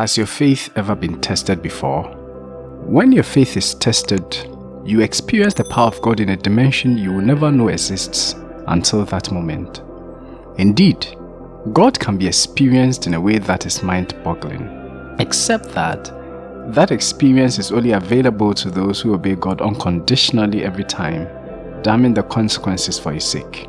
Has your faith ever been tested before? When your faith is tested, you experience the power of God in a dimension you will never know exists until that moment. Indeed, God can be experienced in a way that is mind-boggling, except that that experience is only available to those who obey God unconditionally every time, damning the consequences for his sake.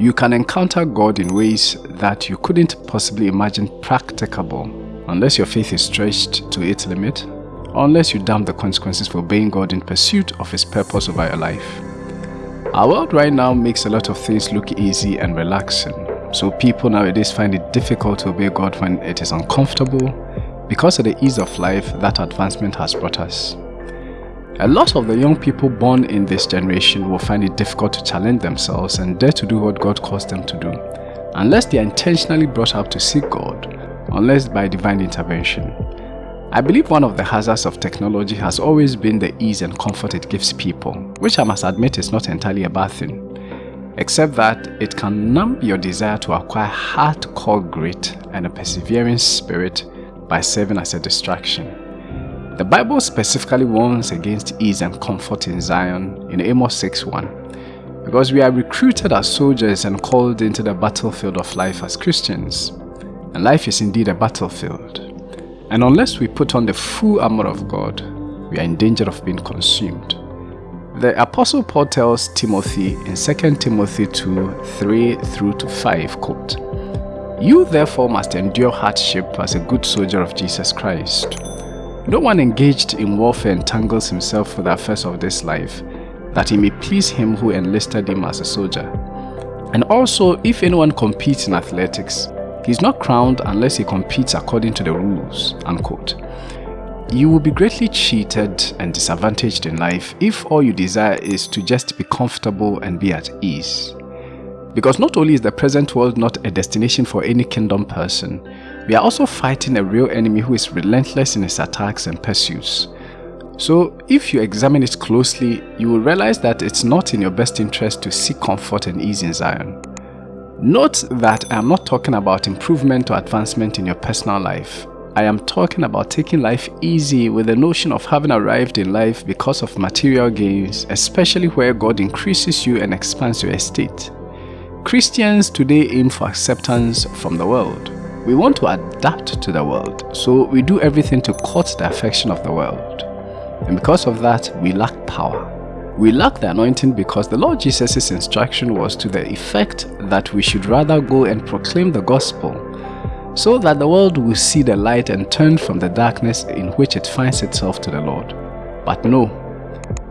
You can encounter God in ways that you couldn't possibly imagine practicable unless your faith is stretched to its limit, unless you damn the consequences for obeying God in pursuit of His purpose over your life. Our world right now makes a lot of things look easy and relaxing, so people nowadays find it difficult to obey God when it is uncomfortable because of the ease of life that advancement has brought us. A lot of the young people born in this generation will find it difficult to challenge themselves and dare to do what God calls them to do, unless they are intentionally brought up to seek God unless by divine intervention. I believe one of the hazards of technology has always been the ease and comfort it gives people, which I must admit is not entirely a bad thing, except that it can numb your desire to acquire hardcore grit and a persevering spirit by serving as a distraction. The Bible specifically warns against ease and comfort in Zion in Amos 6.1 because we are recruited as soldiers and called into the battlefield of life as Christians. And life is indeed a battlefield. And unless we put on the full armor of God, we are in danger of being consumed. The Apostle Paul tells Timothy in 2 Timothy 2 3 through to 5, quote, You therefore must endure hardship as a good soldier of Jesus Christ. No one engaged in warfare entangles himself with the affairs of this life, that he may please him who enlisted him as a soldier. And also, if anyone competes in athletics, he is not crowned unless he competes according to the rules, unquote. You will be greatly cheated and disadvantaged in life if all you desire is to just be comfortable and be at ease. Because not only is the present world not a destination for any kingdom person, we are also fighting a real enemy who is relentless in his attacks and pursuits. So if you examine it closely, you will realize that it's not in your best interest to seek comfort and ease in Zion. Note that I am not talking about improvement or advancement in your personal life. I am talking about taking life easy with the notion of having arrived in life because of material gains, especially where God increases you and expands your estate. Christians today aim for acceptance from the world. We want to adapt to the world, so we do everything to court the affection of the world. And because of that, we lack power. We lack the anointing because the Lord Jesus' instruction was to the effect that we should rather go and proclaim the gospel so that the world will see the light and turn from the darkness in which it finds itself to the Lord. But no,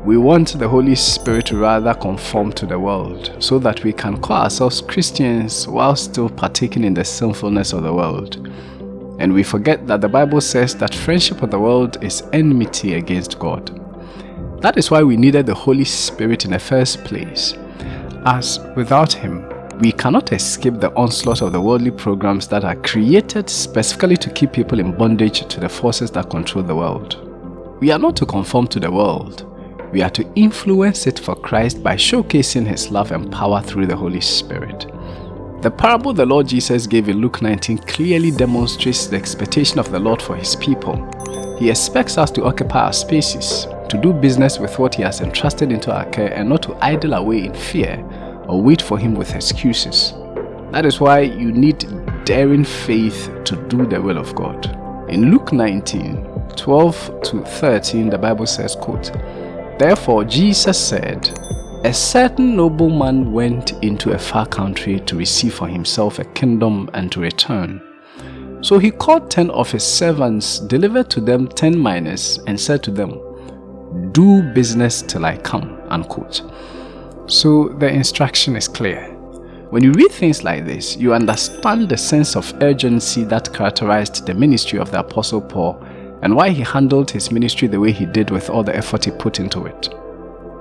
we want the Holy Spirit to rather conform to the world so that we can call ourselves Christians while still partaking in the sinfulness of the world. And we forget that the Bible says that friendship with the world is enmity against God. That is why we needed the Holy Spirit in the first place, as without Him, we cannot escape the onslaught of the worldly programs that are created specifically to keep people in bondage to the forces that control the world. We are not to conform to the world, we are to influence it for Christ by showcasing His love and power through the Holy Spirit. The parable the Lord Jesus gave in Luke 19 clearly demonstrates the expectation of the Lord for His people. He expects us to occupy our spaces, to do business with what he has entrusted into our care and not to idle away in fear or wait for him with excuses. That is why you need daring faith to do the will of God. In Luke 19, 12 to 13, the Bible says, quote, Therefore Jesus said, A certain nobleman went into a far country to receive for himself a kingdom and to return. So he called ten of his servants, delivered to them ten minas, and said to them, do business till I come, unquote. So the instruction is clear. When you read things like this, you understand the sense of urgency that characterized the ministry of the Apostle Paul and why he handled his ministry the way he did with all the effort he put into it.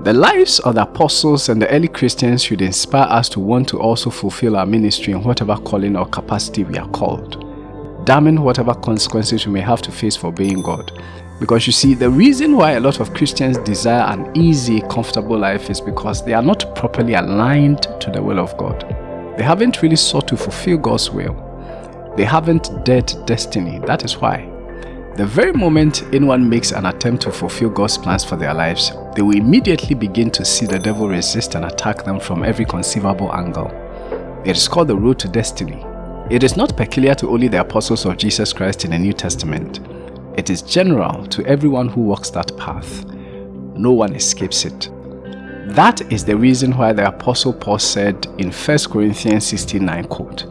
The lives of the apostles and the early Christians should inspire us to want to also fulfill our ministry in whatever calling or capacity we are called, damning whatever consequences we may have to face for obeying God. Because you see, the reason why a lot of Christians desire an easy, comfortable life is because they are not properly aligned to the will of God. They haven't really sought to fulfill God's will. They haven't dared destiny, that is why. The very moment anyone makes an attempt to fulfill God's plans for their lives, they will immediately begin to see the devil resist and attack them from every conceivable angle. It is called the road to destiny. It is not peculiar to only the apostles of Jesus Christ in the New Testament. It is general to everyone who walks that path. No one escapes it. That is the reason why the apostle Paul said in 1 Corinthians 16:9 quote,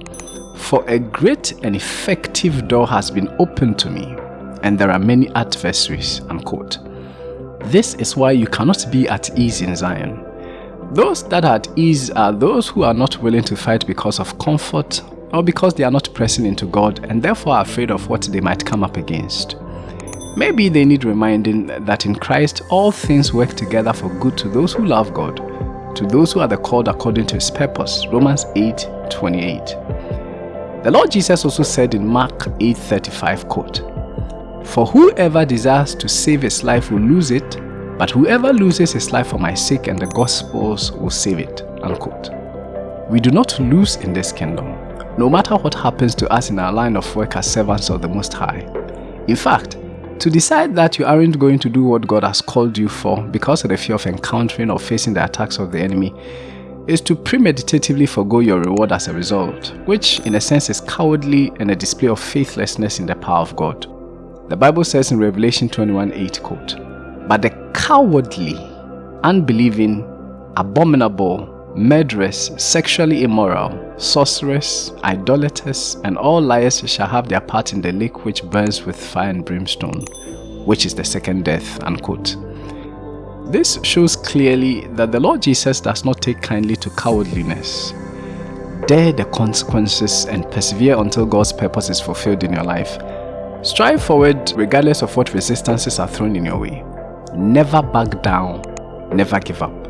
For a great and effective door has been opened to me, and there are many adversaries, unquote. This is why you cannot be at ease in Zion. Those that are at ease are those who are not willing to fight because of comfort or because they are not pressing into God and therefore are afraid of what they might come up against. Maybe they need reminding that in Christ all things work together for good to those who love God, to those who are the called according to his purpose. Romans 8 28. The Lord Jesus also said in Mark 8:35 quote, For whoever desires to save his life will lose it, but whoever loses his life for my sake and the gospel's will save it. Unquote. We do not lose in this kingdom no matter what happens to us in our line of work as servants of the Most High. In fact, to decide that you aren't going to do what God has called you for because of the fear of encountering or facing the attacks of the enemy is to premeditatively forego your reward as a result, which in a sense is cowardly and a display of faithlessness in the power of God. The Bible says in Revelation 21 8 quote, But the cowardly, unbelieving, abominable, murderers, sexually immoral, sorcerers, idolaters, and all liars shall have their part in the lake which burns with fire and brimstone, which is the second death. Unquote. This shows clearly that the Lord Jesus does not take kindly to cowardliness. Dare the consequences and persevere until God's purpose is fulfilled in your life. Strive forward regardless of what resistances are thrown in your way. Never back down, never give up.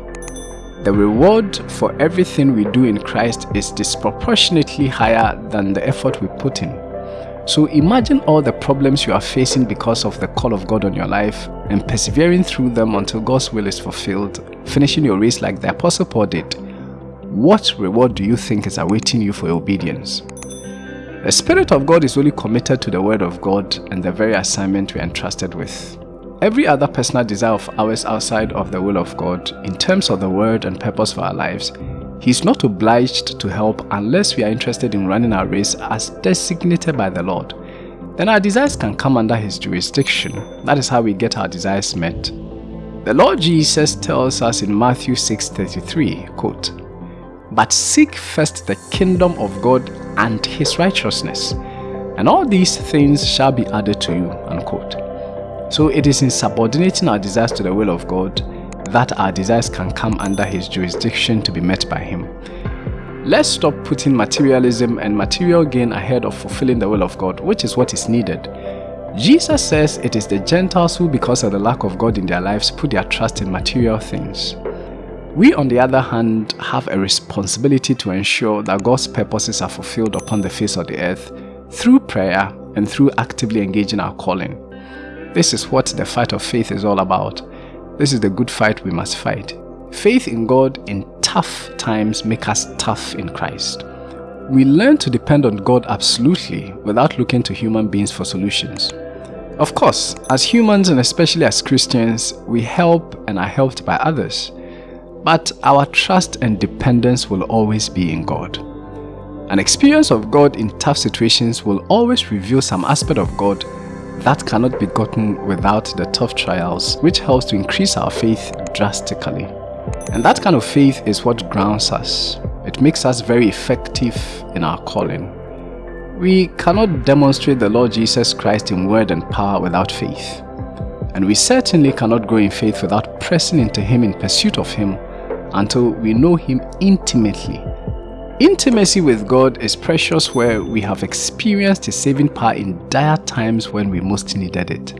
The reward for everything we do in Christ is disproportionately higher than the effort we put in. So imagine all the problems you are facing because of the call of God on your life and persevering through them until God's will is fulfilled, finishing your race like the Apostle Paul did. What reward do you think is awaiting you for obedience? The Spirit of God is only committed to the Word of God and the very assignment we are entrusted with. Every other personal desire of ours outside of the will of God, in terms of the word and purpose for our lives, He is not obliged to help unless we are interested in running our race as designated by the Lord. Then our desires can come under His jurisdiction. That is how we get our desires met. The Lord Jesus tells us in Matthew 6:33, quote, But seek first the kingdom of God and His righteousness, and all these things shall be added to you, unquote. So it is in subordinating our desires to the will of God that our desires can come under His jurisdiction to be met by Him. Let's stop putting materialism and material gain ahead of fulfilling the will of God, which is what is needed. Jesus says it is the Gentiles who, because of the lack of God in their lives, put their trust in material things. We, on the other hand, have a responsibility to ensure that God's purposes are fulfilled upon the face of the earth through prayer and through actively engaging our calling. This is what the fight of faith is all about. This is the good fight we must fight. Faith in God in tough times make us tough in Christ. We learn to depend on God absolutely without looking to human beings for solutions. Of course, as humans and especially as Christians, we help and are helped by others. But our trust and dependence will always be in God. An experience of God in tough situations will always reveal some aspect of God that cannot be gotten without the tough trials, which helps to increase our faith drastically. And that kind of faith is what grounds us. It makes us very effective in our calling. We cannot demonstrate the Lord Jesus Christ in word and power without faith. And we certainly cannot grow in faith without pressing into Him in pursuit of Him until we know Him intimately Intimacy with God is precious where we have experienced His saving power in dire times when we most needed it.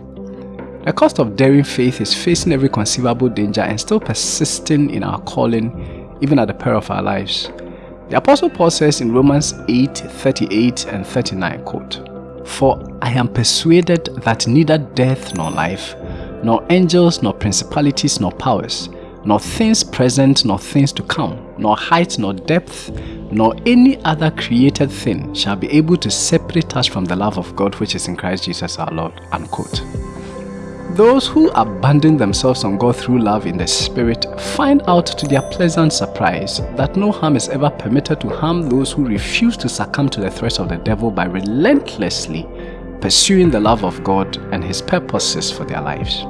The cost of daring faith is facing every conceivable danger and still persisting in our calling even at the peril of our lives. The Apostle Paul says in Romans 8, 38 and 39, quote, For I am persuaded that neither death nor life, nor angels nor principalities nor powers, nor things present nor things to come, nor height nor depth, nor any other created thing shall be able to separate us from the love of God which is in Christ Jesus our Lord. Unquote. Those who abandon themselves on God through love in the Spirit find out to their pleasant surprise that no harm is ever permitted to harm those who refuse to succumb to the threats of the devil by relentlessly pursuing the love of God and His purposes for their lives.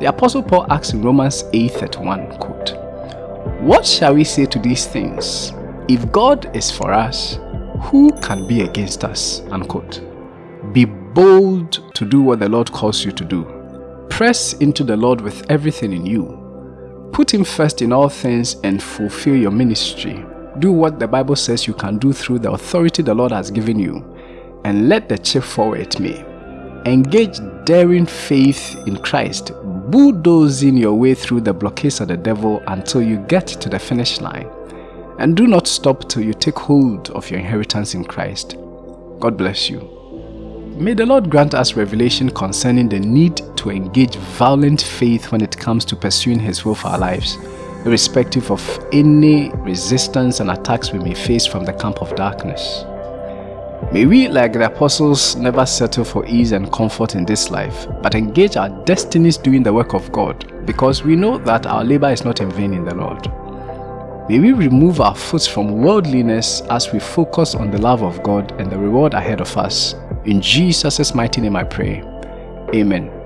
The Apostle Paul asks in Romans 8:31, quote, What shall we say to these things? If God is for us, who can be against us? Unquote. Be bold to do what the Lord calls you to do. Press into the Lord with everything in you. Put Him first in all things and fulfill your ministry. Do what the Bible says you can do through the authority the Lord has given you, and let the fall where it may. Engage daring faith in Christ bulldozing your way through the blockades of the devil until you get to the finish line. And do not stop till you take hold of your inheritance in Christ. God bless you. May the Lord grant us revelation concerning the need to engage violent faith when it comes to pursuing His will for our lives, irrespective of any resistance and attacks we may face from the camp of darkness. May we, like the apostles, never settle for ease and comfort in this life, but engage our destinies doing the work of God, because we know that our labor is not in vain in the Lord. May we remove our foot from worldliness as we focus on the love of God and the reward ahead of us. In Jesus' mighty name I pray. Amen.